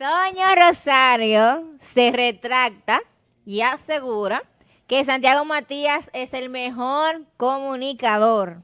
Toño Rosario se retracta y asegura que Santiago Matías es el mejor comunicador.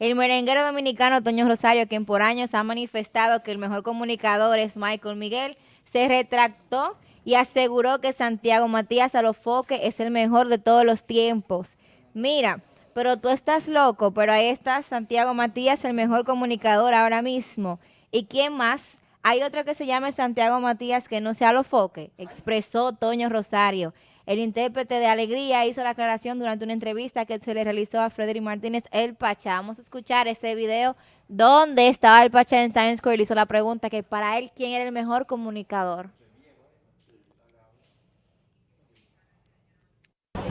El merenguero dominicano Toño Rosario, quien por años ha manifestado que el mejor comunicador es Michael Miguel, se retractó y aseguró que Santiago Matías Alofoque es el mejor de todos los tiempos. Mira, pero tú estás loco, pero ahí está Santiago Matías, el mejor comunicador ahora mismo. ¿Y quién más? Hay otro que se llama Santiago Matías que no sea Alofoque, expresó Toño Rosario. El intérprete de Alegría hizo la aclaración durante una entrevista que se le realizó a Frederick Martínez El Pachá. Vamos a escuchar ese video donde estaba el Pachá en Times Square y hizo la pregunta que para él, ¿quién era el mejor comunicador?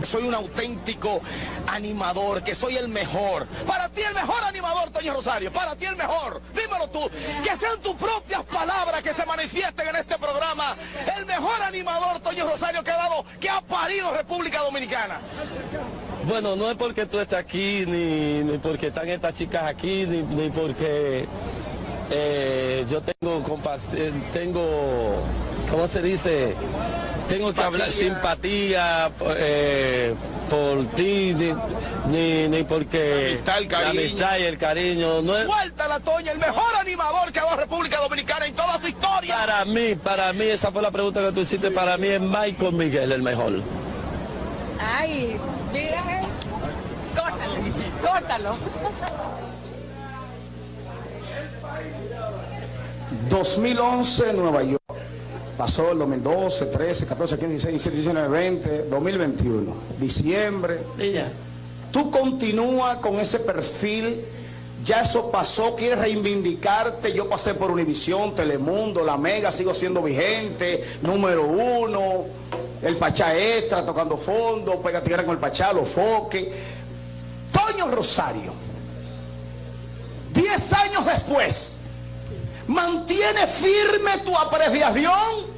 Soy un auténtico animador, que soy el mejor. Para ti el mejor animador, Toño Rosario, para ti el mejor. Dímelo tú, que sean tus propias palabras que se manifiesten en este programa. El mejor animador, Toño Rosario, que ha dado, que ha parido República Dominicana. Bueno, no es porque tú estés aquí, ni, porque están estas chicas aquí, ni, porque eh, yo tengo, eh, tengo, ¿cómo se dice? Tengo que hablar simpatía eh, por ti, ni, ni, porque la amistad, el cariño. la amistad y el cariño. No es... Vuelta la Toña, el mejor animador que ha dado República Dominicana en toda su historia. Para mí, para mí, esa fue la pregunta que tú hiciste, para mí es Michael Miguel el mejor. Ay, mira eso. Córtalo, córtalo. 2011 Nueva York. Pasó el 2012, 13, 14, 15, 16, 17, 19, 20, 2021, diciembre. Tú continúas con ese perfil, ya eso pasó, quieres reivindicarte. Yo pasé por Univisión, Telemundo, La Mega, sigo siendo vigente, número uno, el Pachá Extra, tocando fondo, pega tierra con el Pachá, los foques. Toño Rosario, 10 años después, ¿Mantiene firme tu apreciación?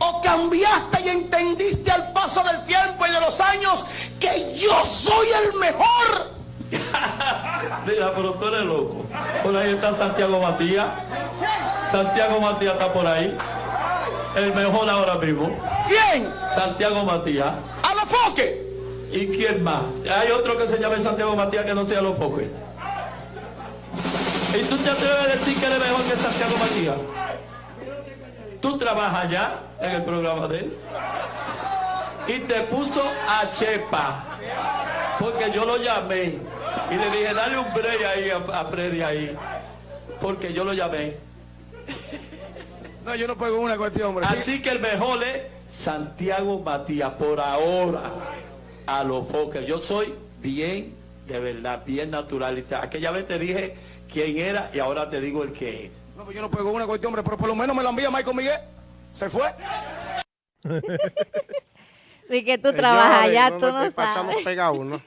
¿O cambiaste y entendiste al paso del tiempo y de los años que yo soy el mejor? Mira, pero tú eres loco. Por ahí está Santiago Matías. Santiago Matías está por ahí. El mejor ahora mismo. ¿Quién? Santiago Matías. ¿A los foques? ¿Y quién más? Hay otro que se llame Santiago Matías que no sea los foques. ¿Y tú te atreves a decir que eres mejor que Santiago Matías? Tú trabajas ya en el programa de él. Y te puso a Chepa. Porque yo lo llamé. Y le dije, dale un break ahí a, Freddy ahí. Porque yo lo llamé. No, yo no puedo una cuestión, hombre. Así que el mejor es Santiago Matías, por ahora, a los foques. Yo soy bien, de verdad, bien naturalista. Aquella vez te dije quién era y ahora te digo el que es. No, pues yo no puedo una cuestión, hombre, pero por lo menos me la envía Michael Miguel. Se fue. Sí que tú trabajas allá, tú no El Pachá no pega una.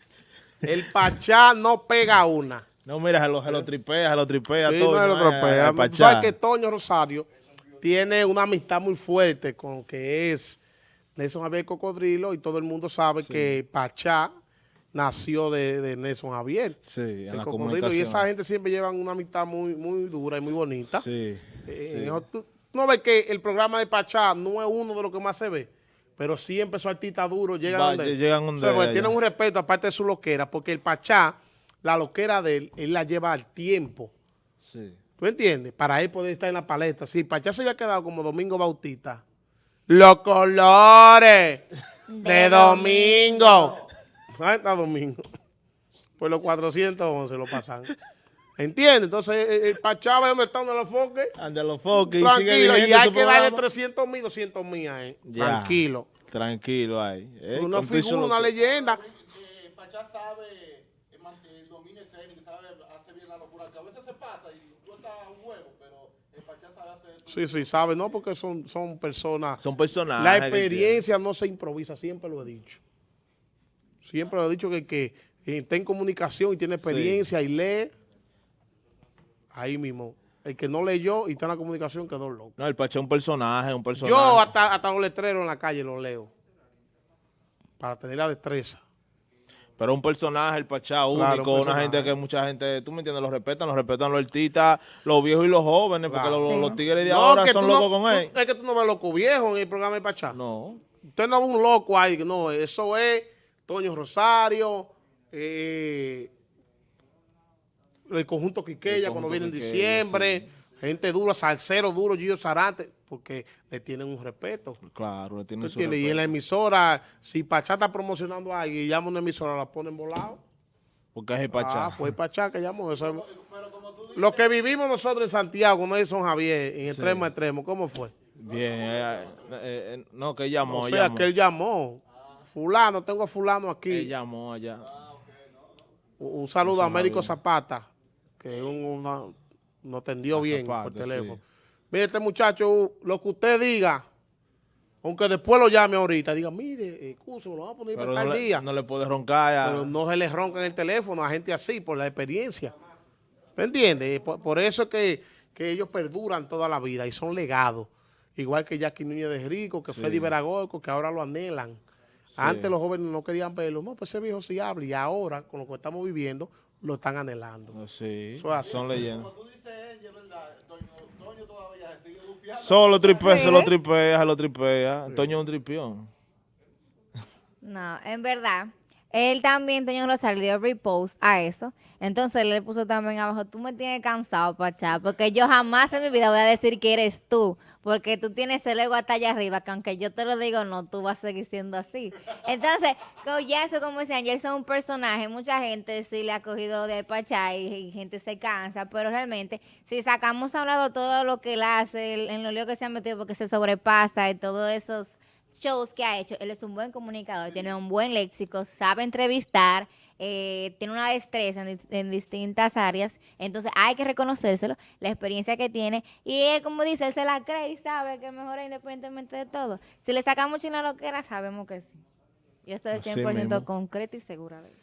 El Pachá no pega una. No, mira, se lo, se lo tripea, se lo tripea Sí, todo. no se lo ¿no? Tú Pachá. sabes que Toño Rosario tiene una amistad muy fuerte con que es Nelson Javier Cocodrilo y todo el mundo sabe que Pachá nació de, de Nelson Javier. Sí, en el la comunicación. Y esa gente siempre llevan una amistad muy, muy dura y muy bonita. Sí, Eh, sí. no, tú, no ves que el programa de Pachá no es uno de los que más se ve, pero siempre esos artistas duros llegan Va, donde él. llegan donde O sea, porque él, tienen un respeto aparte de su loquera, porque el Pachá, la loquera de él, él la lleva al tiempo. Sí. ¿Tú entiendes? Para él poder estar en la paleta. Si Pachá se había quedado como Domingo Bautista, los colores de Domingo. ¿Dónde está Domingo? Pues los 411 lo pasan. ¿Entiendes? Entonces, el, el Pachá ve dónde está donde los foques. Ande los foques y Tranquilo, vigente y hay que darle programa. 300 mil, 200 mil a él. Ya. Tranquilo. Tranquilo ahí. Eh, Una y figura, una leyenda. Pachá sabe mantener dominio escénico, sabe hacer bien la locura, que a veces se pasa y cuesta un huevo, pero el Pachá sabe hacer Sí, sí, sabe, ¿no? Porque son, son personas. Son personajes. La experiencia no se improvisa, siempre lo he dicho. Siempre lo he dicho que el que está en comunicación y tiene experiencia y lee, ahí mismo. El que no leyó y está en la comunicación quedó loco. No, el Pachá es un personaje, un personaje. Yo hasta, hasta los letreros en la calle los leo. Para tener la destreza. Pero un personaje, el Pachá, Claro, único, un una gente que mucha gente, tú me entiendes, lo respetan, lo respetan los artistas, los viejos y los jóvenes, porque los, Sí. los tigres de No, ahora son tú no- locos con tú- él. Es que tú no ves loco viejo en el programa de Pachá. No, Usted no ve un loco ahí, no, eso es Toño Rosario, eh, el conjunto Quiqueya El cuando viene en diciembre, gente dura, Salcero duro, Gillo Sarante, porque le tienen un respeto. claro, le ¿tú tienen su entiendes? Y en la respeto. emisora, si Pachá está promocionando a alguien y llama a una emisora, la ponen volado. Porque es el Pachá. Ah, fue Pachá que llamó. Eso, lo que vivimos nosotros en Santiago, cuando ellos son Javier, en extremo a extremo, ¿cómo fue? Bien, eh, eh, no, que él llamó, o sea, llamó. que él llamó. Fulano, tengo a fulano aquí. Él llamó allá. Un un saludo a Américo. Zapata, que un- una- nos A bien Zapata, por teléfono. sí. Mire, este muchacho, lo que usted diga, aunque después lo llame ahorita, diga, mire, excuse, me lo vamos a poner Pero para no tal le, día. no le puede roncar ya. Pero no se le ronca en el teléfono a gente así, por la experiencia. ¿Me entiendes? Por, por eso es que, que ellos perduran toda la vida y son legados. Igual que Jackie Núñez de Rico, que Sí. Freddy Veragorco, que ahora lo anhelan. Sí. Antes los jóvenes no querían verlo. No, pues ese viejo sí habla. Y ahora, con lo que estamos viviendo, lo están anhelando. Sí, Eso es así. son leyendas. Solo tripea, se lo tripea, se lo tripea. Toño es un tripión. No, en verdad. Él también, Toño Rosario, dio repost a esto. Entonces él le puso también abajo, tú me tienes cansado, Pachá, porque yo jamás en mi vida voy a decir que eres tú, porque tú tienes el ego hasta allá arriba, que aunque yo te lo digo, no, tú vas a seguir siendo así. Entonces, eso, como ya eso es un personaje, mucha gente sí le ha cogido de Pachá y, gente se cansa, pero realmente, si sacamos a lado todo lo que él hace, en lo lío que se ha metido porque se sobrepasa y todos esos shows que ha hecho. Él es un buen comunicador, tiene un buen léxico, sabe entrevistar, eh, tiene una destreza en, dis- en distintas áreas. Entonces hay que reconocérselo, la experiencia que tiene. Y él, como dice, él se la cree y sabe que es mejor independientemente de todo. Si le sacamos chino a lo que era, sabemos que sí. Yo estoy Así 100% mismo. concreta y segura de eso.